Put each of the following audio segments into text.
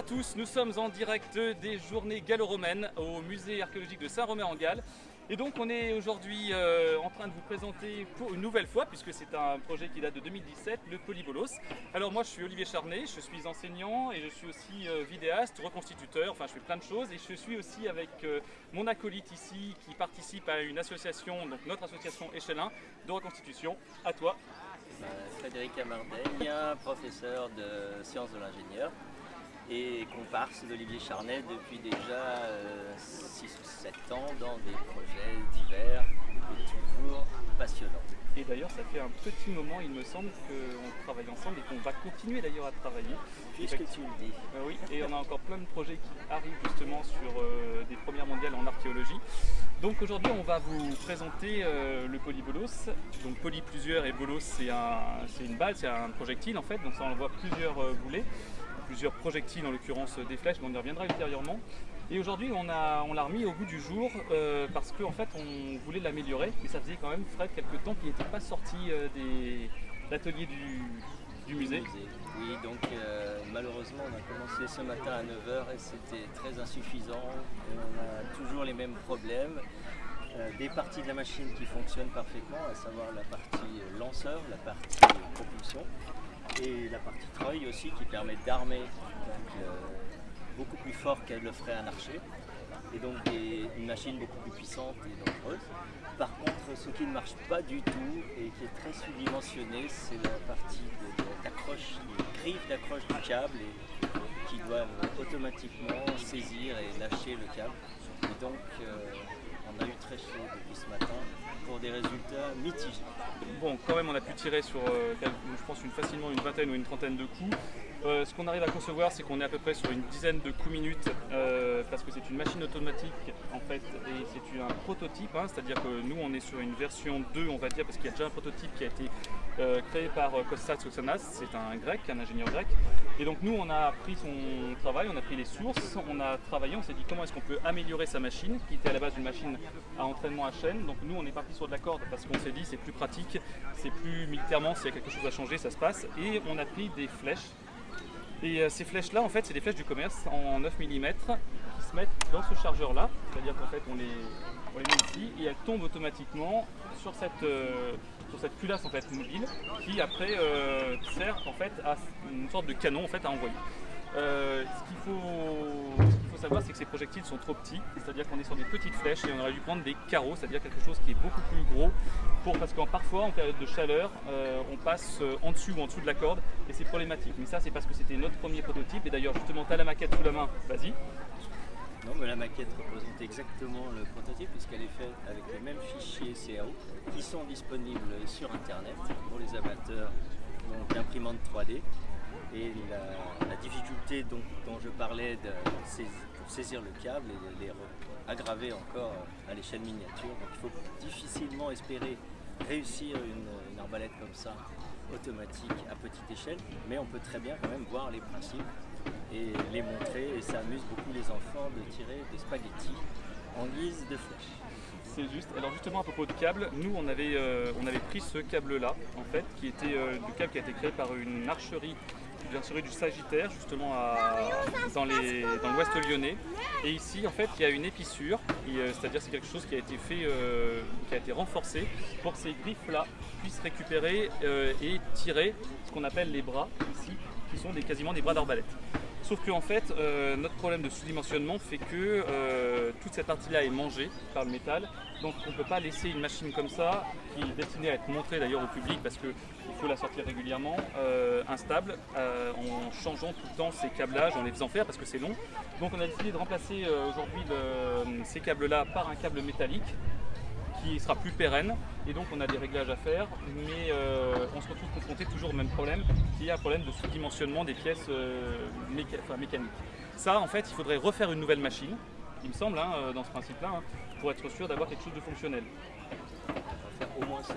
à tous, nous sommes en direct des journées gallo-romaines au musée archéologique de Saint-Romain-en-Galles. Et donc on est aujourd'hui euh, en train de vous présenter pour une nouvelle fois, puisque c'est un projet qui date de 2017, le Polybolos. Alors moi je suis Olivier Charnet, je suis enseignant et je suis aussi euh, vidéaste, reconstituteur, enfin je fais plein de choses. Et je suis aussi avec euh, mon acolyte ici qui participe à une association, donc notre association Échelin de reconstitution. À toi. Frédéric Amardaigne, professeur de sciences de l'ingénieur et comparse d'Olivier Charnet depuis déjà 6 ou 7 ans dans des projets divers et toujours passionnants. Et d'ailleurs, ça fait un petit moment, il me semble, qu'on travaille ensemble et qu'on va continuer d'ailleurs à travailler. Puisque tu le dis. Euh, oui, et on a encore plein de projets qui arrivent justement sur euh, des premières mondiales en archéologie. Donc aujourd'hui, on va vous présenter euh, le polybolos. Donc poly plusieurs et bolos, c'est une balle, c'est un projectile en fait. Donc ça envoie plusieurs boulets plusieurs projectiles, en l'occurrence des flèches, mais on y reviendra ultérieurement. Et aujourd'hui, on l'a on remis au bout du jour euh, parce qu'en en fait, on voulait l'améliorer, mais ça faisait quand même, Fred, quelques temps qu'il n'était pas sorti euh, des l'atelier du, musée. Oui, donc euh, malheureusement, on a commencé ce matin à 9h et c'était très insuffisant. on a toujours les mêmes problèmes. des parties de la machine qui fonctionnent parfaitement, à savoir la partie lanceur, la partie propulsion, et la partie treuil aussi qui permet d'armer euh, beaucoup plus fort qu'elle le ferait un archer et donc une machine beaucoup plus puissante et dangereuse. Par contre, ce qui ne marche pas du tout et qui est très sous-dimensionné, c'est la partie d'accroche, les griffes d'accroche du câble et, qui doivent automatiquement saisir et lâcher le câble. Et donc, euh, on a eu très chaud depuis ce matin pour des résultats mitigés. Bon, quand même, on a pu tirer sur, euh, je pense, une, facilement une vingtaine ou une trentaine de coups. Euh, ce qu'on arrive à concevoir, c'est qu'on est à peu près sur une dizaine de coups minutes, euh, parce que c'est une machine automatique en fait, et c'est un prototype, hein, c'est-à-dire que nous on est sur une version 2, on va dire, parce qu'il y a déjà un prototype qui a été créé par Kostas Soxanas, c'est un grec, un ingénieur grec. Et donc nous on a pris son travail, on a pris les sources, on a travaillé, on s'est dit comment est-ce qu'on peut améliorer sa machine, qui était à la base une machine à entraînement à chaîne. Donc nous on est parti sur de la corde parce qu'on s'est dit c'est plus pratique, c'est plus militairement, s'il y a quelque chose à changer, ça se passe. Et on a pris des flèches. Et euh, ces flèches là en fait c'est des flèches du commerce en 9 mm qui se mettent dans ce chargeur là, c'est-à-dire qu'en fait on les, on les met ici et elles tombent automatiquement sur cette, euh, sur cette culasse en fait mobile qui après euh, sert en fait à une sorte de canon en fait à envoyer. Ce qu'il faut, faut, savoir, c'est que ces projectiles sont trop petits, c'est-à-dire qu'on est sur des petites flèches et on aurait dû prendre des carreaux, c'est-à-dire quelque chose qui est beaucoup plus gros, pour, parce qu'en parfois, en période de chaleur, euh, on passe en dessous ou en dessous de la corde et c'est problématique. Mais ça, c'est parce que c'était notre premier prototype et d'ailleurs, justement, tu as la maquette sous la main, vas-y. Non, mais la maquette représente exactement le prototype puisqu'elle est faite avec les mêmes fichiers CAO qui sont disponibles sur Internet pour les amateurs d'imprimantes 3D. Et la, difficulté dont, je parlais de pour saisir le câble et les aggraver encore à l'échelle miniature. Donc il faut difficilement espérer réussir une, arbalète comme ça automatique à petite échelle, mais on peut très bien quand même voir les principes et les montrer et ça amuse beaucoup les enfants de tirer des spaghettis en guise de flèche. C'est juste. Alors justement à propos de câble, nous on avait, euh, on avait pris ce câble là en fait, qui était euh, le câble qui a été créé par une archerie du Sagittaire, justement dans, l'ouest lyonnais. Et ici, en fait, il y a une épissure, euh, c'est-à-dire c'est quelque chose qui a été fait, qui a été renforcé pour que ces griffes-là puissent récupérer et tirer ce qu'on appelle les bras ici, qui sont quasiment des bras d'arbalète. Sauf que en fait, euh, notre problème de sous-dimensionnement fait que euh, toute cette partie-là est mangée par le métal. Donc on ne peut pas laisser une machine comme ça, qui est destinée à être montrée d'ailleurs au public parce qu'il faut la sortir régulièrement, euh, instable, en changeant tout le temps ces câblages, en les faisant faire parce que c'est long. Donc on a décidé de remplacer aujourd'hui ces câbles-là par un câble métallique qui sera plus pérenne et donc on a des réglages à faire mais euh, on se retrouve confronté toujours au même problème qui est un problème de sous-dimensionnement des pièces euh, mécaniques. Ça en fait il faudrait refaire une nouvelle machine il me semble hein, euh, dans ce principe là hein, pour être sûr d'avoir quelque chose de fonctionnel.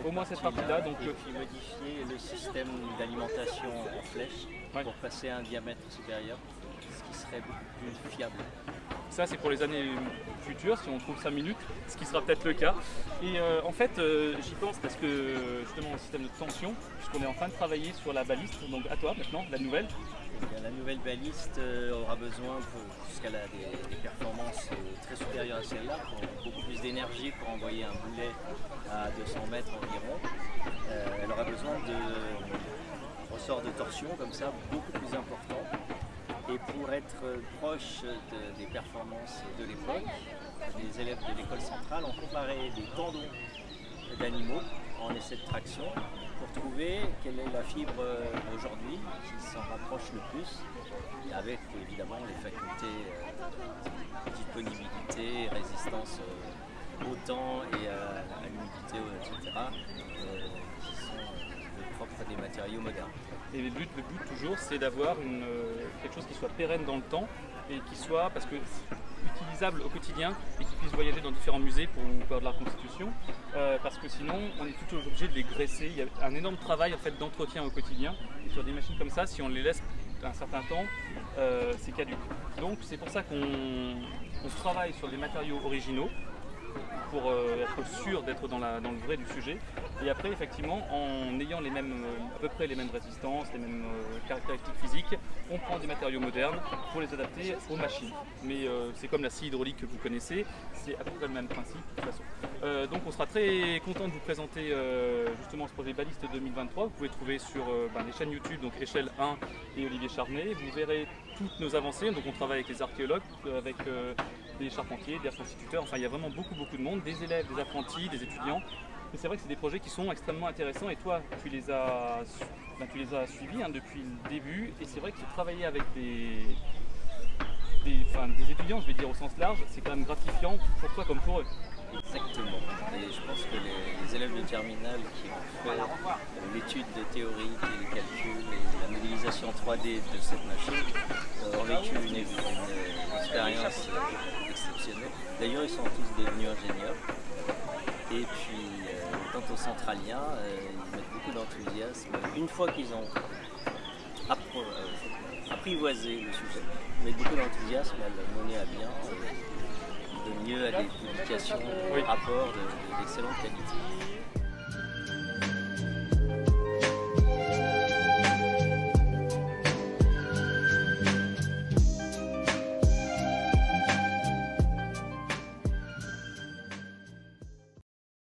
Au moins cette, partie-là, donc et puis modifier le système d'alimentation en flèche pour passer à un diamètre supérieur, ce qui serait serait beaucoup plus fiable. Ça, c'est pour les années futures, si on trouve 5 minutes, ce qui sera peut-être le cas. Et euh, en fait, euh, j'y pense parce que justement, au système de tension, puisqu'on est en train de travailler sur la baliste, donc à toi maintenant, la nouvelle. La nouvelle baliste euh, aura besoin, a des, des performances très supérieures à celle-là, beaucoup plus d'énergie pour envoyer un boulet à 200 mètres environ. elle aura besoin de ressorts de torsion comme ça beaucoup plus importants et pour être proche des performances de l'époque, les élèves de l'école centrale ont comparé des tendons d'animaux en essai de traction pour trouver quelle est la fibre aujourd'hui qui s'en rapproche le plus, avec évidemment les facultés euh, disponibilité, résistance euh, au temps et à, l'humidité, etc., euh, des matériaux modernes. Et le but, le but toujours, c'est d'avoir euh, quelque chose qui soit pérenne dans le temps et qui soit, parce que utilisable au quotidien et qui puisse voyager dans différents musées pour faire de la reconstitution, euh, parce que sinon on est toujours obligé de les graisser. Il y a un énorme travail en fait d'entretien au quotidien. Et sur des machines comme ça, si on les laisse un certain temps, euh, c'est caduque. Donc c'est pour ça qu'on travaille sur des matériaux originaux pour euh, être sûr d'être dans, dans, le vrai du sujet. Et après, effectivement, en ayant euh, à peu près les mêmes résistances, les mêmes euh, caractéristiques physiques, on prend des matériaux modernes pour les adapter aux machines. Mais c'est comme la scie hydraulique que vous connaissez, c'est à peu près le même principe de toute façon. donc on sera très content de vous présenter justement ce projet Baliste 2023. Vous pouvez trouver sur ben, les chaînes YouTube, donc Échelle 1 et Olivier Charnet. Vous verrez toutes nos avancées. Donc on travaille avec les archéologues, avec des charpentiers, des reconstituteurs, enfin il y a vraiment beaucoup beaucoup de monde, des élèves, des apprentis, des étudiants. Et c'est vrai que c'est des projets qui sont extrêmement intéressants et toi tu les as, ben, tu les as suivis hein, depuis le début et c'est vrai que travailler avec des, des, étudiants, je vais dire au sens large, c'est quand même gratifiant pour toi comme pour eux. Exactement. Et je pense que les, élèves de terminale qui ont fait euh, l'étude de théorie les calculs et la modélisation 3D de cette machine euh, ont vécu une, expérience euh, exceptionnelle. D'ailleurs, ils sont tous devenus ingénieurs. Et puis, quant aux centraliens, ils mettent beaucoup d'enthousiasme. Une fois qu'ils ont apprivoisé le sujet, ils mettent beaucoup d'enthousiasme à le mener à bien de mieux à des publications, oui. rapports d'excellente qualité.